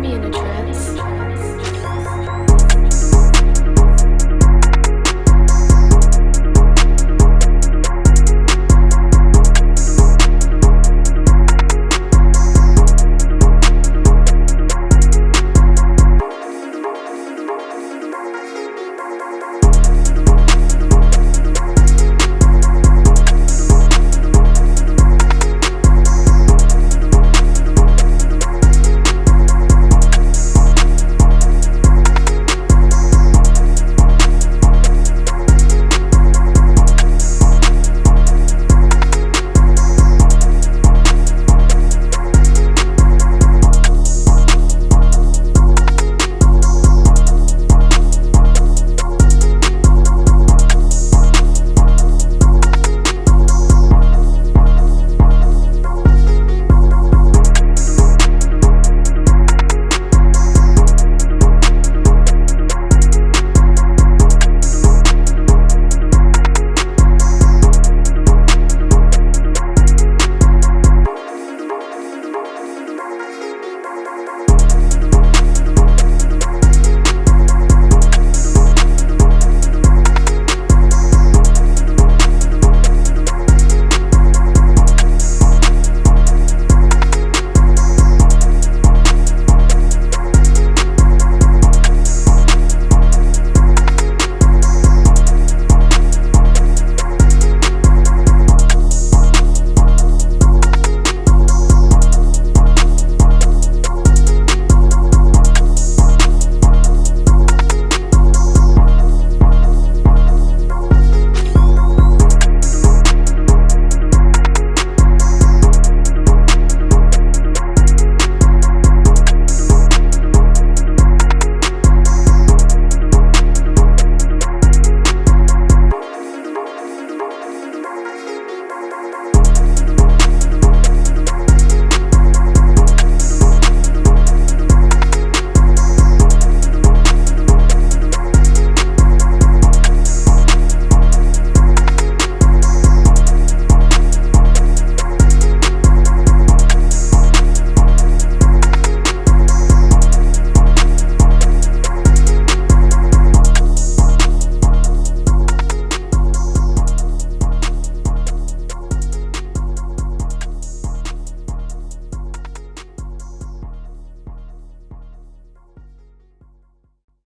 me in a trance.